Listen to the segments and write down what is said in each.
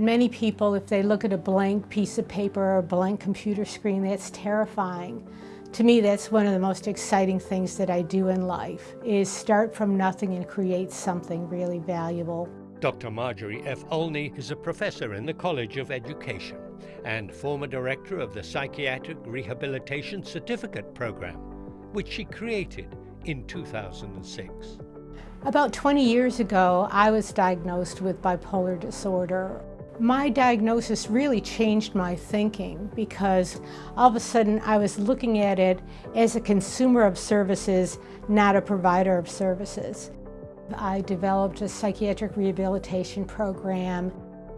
Many people, if they look at a blank piece of paper or a blank computer screen, that's terrifying. To me, that's one of the most exciting things that I do in life, is start from nothing and create something really valuable. Dr. Marjorie F. Olney is a professor in the College of Education and former director of the Psychiatric Rehabilitation Certificate Program, which she created in 2006. About 20 years ago, I was diagnosed with bipolar disorder. My diagnosis really changed my thinking because all of a sudden I was looking at it as a consumer of services, not a provider of services. I developed a psychiatric rehabilitation program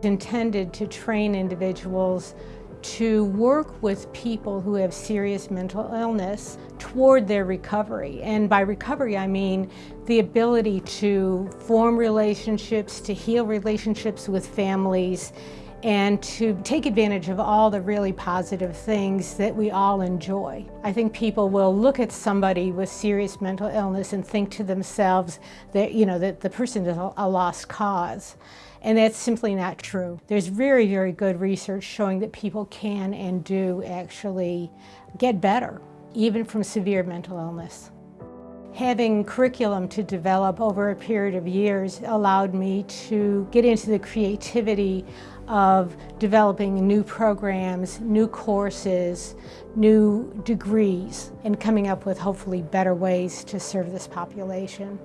intended to train individuals to work with people who have serious mental illness toward their recovery. And by recovery, I mean the ability to form relationships, to heal relationships with families, and to take advantage of all the really positive things that we all enjoy. I think people will look at somebody with serious mental illness and think to themselves that, you know, that the person is a lost cause. And that's simply not true. There's very, very good research showing that people can and do actually get better, even from severe mental illness. Having curriculum to develop over a period of years allowed me to get into the creativity of developing new programs, new courses, new degrees, and coming up with hopefully better ways to serve this population.